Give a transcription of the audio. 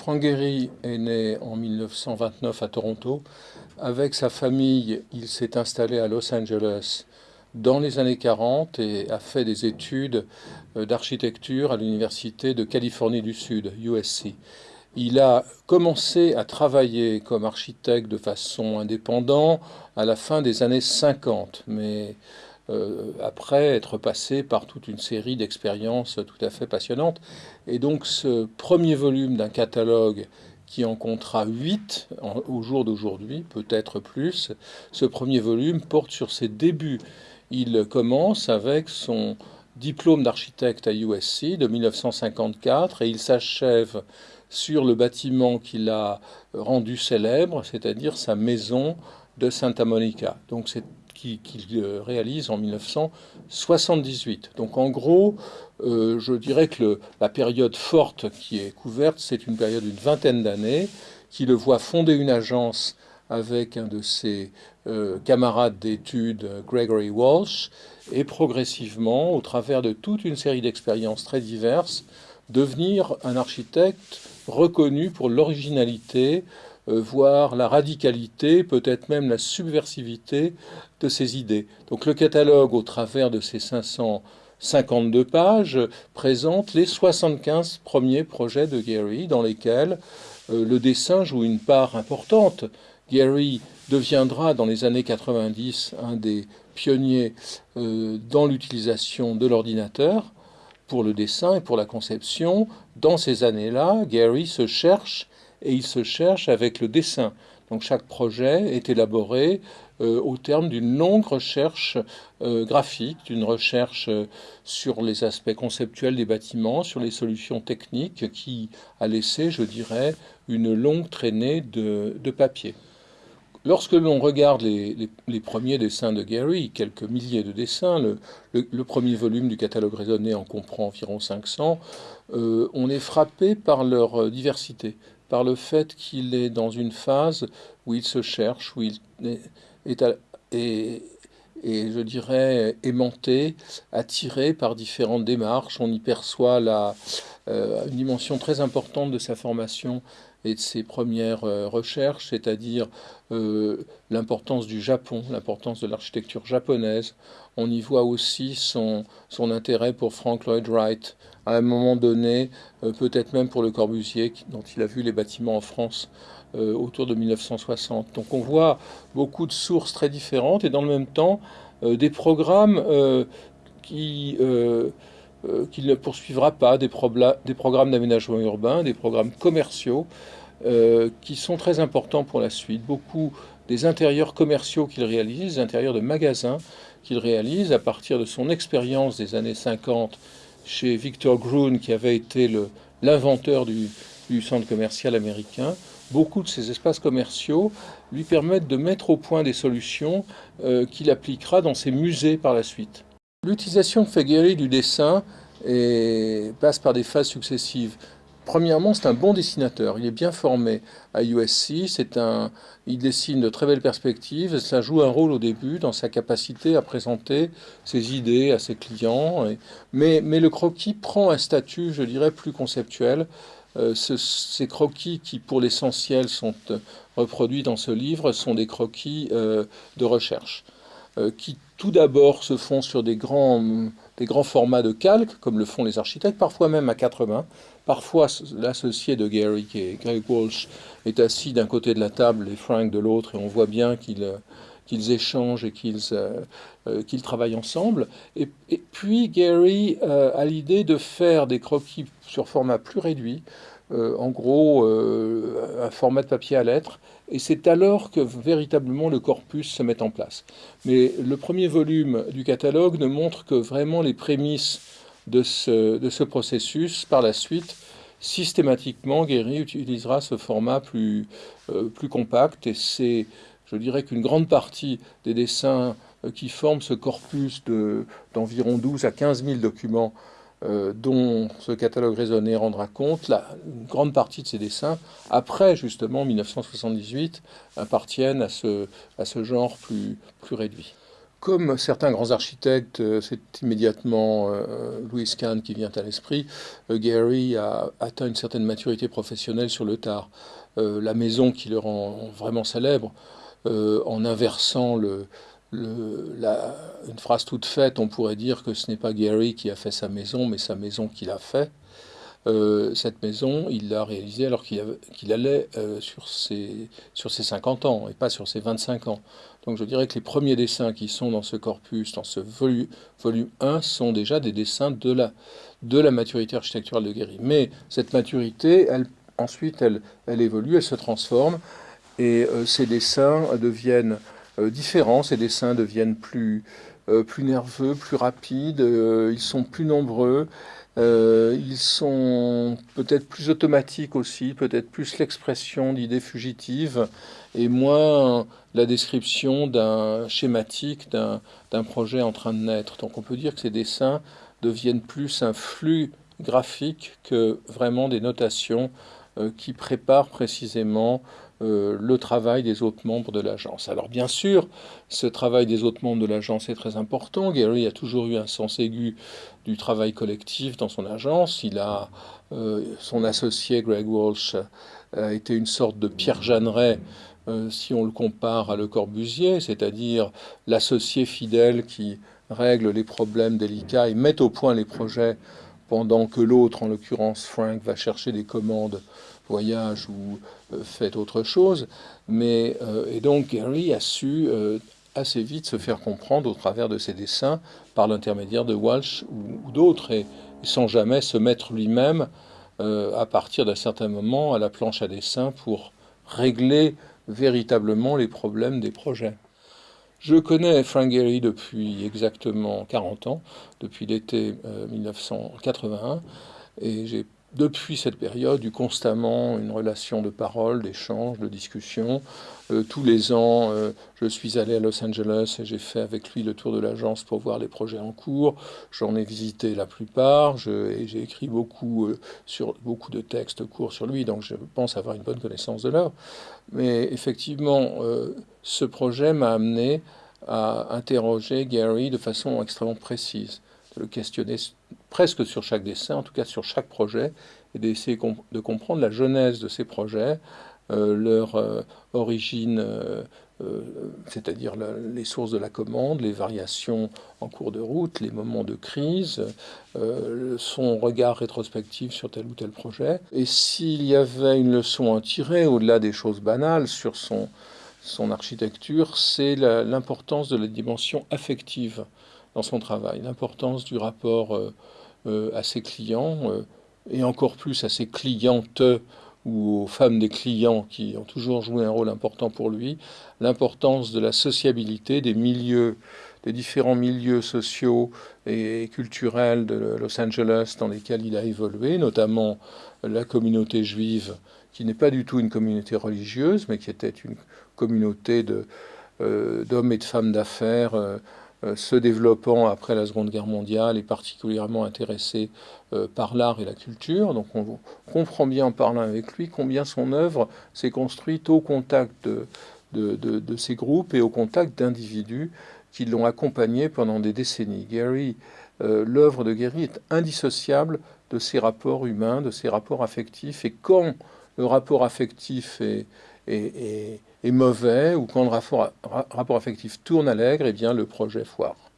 Frank Gehry est né en 1929 à Toronto. Avec sa famille, il s'est installé à Los Angeles dans les années 40 et a fait des études euh, d'architecture à l'Université de Californie du Sud, USC. Il a commencé à travailler comme architecte de façon indépendante à la fin des années 50, mais euh, après être passé par toute une série d'expériences tout à fait passionnantes. Et donc ce premier volume d'un catalogue qui en comptera 8 au jour d'aujourd'hui, peut-être plus, ce premier volume porte sur ses débuts. Il commence avec son diplôme d'architecte à USC de 1954 et il s'achève sur le bâtiment qu'il a rendu célèbre, c'est-à-dire sa maison de Santa Monica. Donc c'est qu'il réalise en 1978. Donc en gros, euh, je dirais que la période forte qui est couverte, c'est une période d'une vingtaine d'années, qui le voit fonder une agence avec un de ses euh, camarades d'études, Gregory Walsh, et progressivement, au travers de toute une série d'expériences très diverses, devenir un architecte reconnu pour l'originalité, euh, voire la radicalité, peut-être même la subversivité de ses idées. Donc le catalogue, au travers de ses 552 pages, présente les 75 premiers projets de Gary dans lesquels euh, le dessin joue une part importante. Gary deviendra dans les années 90 un des pionniers euh, dans l'utilisation de l'ordinateur pour le dessin et pour la conception. Dans ces années-là, Gary se cherche et il se cherche avec le dessin. Donc chaque projet est élaboré euh, au terme d'une longue recherche euh, graphique, d'une recherche euh, sur les aspects conceptuels des bâtiments, sur les solutions techniques qui a laissé, je dirais, une longue traînée de, papier. Lorsque l'on regarde les, premiers dessins de Gary, quelques milliers de dessins, le, premier volume du catalogue raisonné en comprend environ 500, on est frappé par leur diversité par le fait qu'il est dans une phase où il se cherche, où il est, et, je dirais aimanté, attiré par différentes démarches. On y perçoit la, euh, une dimension très importante de sa formation et de ses premières euh, recherches, c'est-à-dire euh, l'importance du Japon, l'importance de l'architecture japonaise. On y voit aussi son, son intérêt pour Frank Lloyd Wright, à un moment donné, euh, peut-être même pour Le Corbusier, dont il a vu les bâtiments en France autour de 1960. Donc on voit beaucoup de sources très différentes et dans le même temps des programmes qui euh, qu'il ne poursuivra pas des, programmes d'aménagement urbain, des programmes commerciaux euh, qui sont très importants pour la suite. Beaucoup des intérieurs commerciaux qu'il réalise, des intérieurs de magasins qu'il réalise à partir de son expérience des années 50 chez Victor Gruen, qui avait été l'inventeur du, centre commercial américain. Beaucoup de ces espaces commerciaux lui permettent de mettre au point des solutions euh, qu'il appliquera dans ses musées par la suite. L'utilisation de Fegheri du dessin passe par des phases successives. Premièrement, c'est un bon dessinateur. Il est bien formé à USC. Un, il dessine de très belles perspectives. Ça joue un rôle au début dans sa capacité à présenter ses idées à ses clients. mais, le croquis prend un statut, je dirais, plus conceptuel. Euh, ces croquis qui, pour l'essentiel, sont euh, reproduits dans ce livre, sont des croquis euh, de recherche. Qui tout d'abord se font sur des grands, des grands formats de calque, comme le font les architectes, parfois même à quatre mains. Parfois, l'associé de Gary, qui est Greg Walsh, est assis d'un côté de la table et Frank de l'autre, et on voit bien qu'ils euh, qu'ils échangent et qu'ils euh, qu'ils travaillent ensemble. Et puis Gary a l'idée de faire des croquis sur format plus réduit, en gros un format de papier à lettres, et c'est alors que véritablement le corpus se met en place. Mais le premier volume du catalogue ne montre que vraiment les prémices de ce, de ce processus. Par la suite, systématiquement, Guéry utilisera ce format plus, euh, plus compact et c'est, je dirais qu'une grande partie des dessins euh, qui forment ce corpus d'environ 12 à 15 000 documents euh, dont ce catalogue raisonné rendra compte, la, une grande partie de ces dessins, après justement 1978, appartiennent à ce, à ce genre plus, plus réduit. comme certains grands architectes, euh, c'est immédiatement euh, Louis Kahn qui vient à l'esprit, euh, Gary a atteint une certaine maturité professionnelle sur le tard. la maison qui le rend vraiment célèbre, en inversant le, une phrase toute faite, on pourrait dire que ce n'est pas Gary qui a fait sa maison, mais sa maison qui l'a fait. Euh, cette maison, il l'a réalisée alors qu'il allait euh, sur, ses, sur ses 50 ans et pas sur ses 25 ans. Donc je dirais que les premiers dessins qui sont dans ce corpus, dans ce volume, volume 1, sont déjà des dessins de la, de la maturité architecturale de Guéry. Mais cette maturité, elle, ensuite, elle, elle évolue, elle se transforme, et euh, ces dessins deviennent différents, ces dessins deviennent plus, plus nerveux, plus rapides, ils sont plus nombreux, euh, ils sont peut-être plus automatiques aussi, peut-être plus l'expression d'idées fugitives et moins la description d'un schématique d'un projet en train de naître. Donc on peut dire que ces dessins deviennent plus un flux graphique que vraiment des notations euh, qui préparent précisément euh, le travail des autres membres de l'agence. Alors bien sûr, ce travail des autres membres de l'agence est très important. Gary a toujours eu un sens aigu du travail collectif dans son agence. Il a euh, son associé Greg Walsh a été une sorte de Pierre Jeanneret euh, si on le compare à Le Corbusier, c'est-à-dire l'associé fidèle qui règle les problèmes délicats et met au point les projets pendant que l'autre, en l'occurrence Frank, va chercher des commandes voyage ou euh, fait autre chose. Mais, euh, et donc Gary a su euh, assez vite se faire comprendre au travers de ses dessins par l'intermédiaire de Walsh ou, d'autres, et, sans jamais se mettre lui-même à partir d'un certain moment à la planche à dessin pour régler véritablement les problèmes des projets. Je connais Frank Gehry depuis exactement 40 ans, depuis l'été 1981, et j'ai depuis cette période, eu constamment une relation de parole, d'échange, de discussion. Euh, tous les ans, euh, je suis allé à Los Angeles et j'ai fait avec lui le tour de l'agence pour voir les projets en cours. J'en ai visité la plupart et j'ai écrit beaucoup, euh, sur, beaucoup de textes courts sur lui, donc je pense avoir une bonne connaissance de l'œuvre. Mais effectivement, ce projet m'a amené à interroger Gary de façon extrêmement précise de le questionner presque sur chaque dessin, en tout cas sur chaque projet, et d'essayer de comprendre la genèse de ces projets, euh, leur euh, origine, euh, c'est-à-dire les sources de la commande, les variations en cours de route, les moments de crise, son regard rétrospectif sur tel ou tel projet. Et s'il y avait une leçon à tirer, au-delà des choses banales, sur son, son architecture, c'est l'importance de la dimension affective dans son travail, l'importance du rapport euh, euh, à ses clients, euh, et encore plus à ses clientes ou aux femmes des clients qui ont toujours joué un rôle important pour lui, l'importance de la sociabilité des milieux, des différents milieux sociaux et culturels de Los Angeles dans lesquels il a évolué, notamment la communauté juive, qui n'est pas du tout une communauté religieuse, mais qui était une communauté d'hommes et de femmes d'affaires euh, se développant après la Seconde Guerre mondiale et particulièrement intéressé euh, par l'art et la culture. Donc on comprend bien en parlant avec lui combien son œuvre s'est construite au contact de, ces groupes et au contact d'individus qui l'ont accompagné pendant des décennies. Gary, euh, l'œuvre de Gary est indissociable de ses rapports humains, de ses rapports affectifs. Et quand le rapport affectif est, est, mauvais ou quand le rapport, affectif tourne à l'aigre, eh bien le projet foire.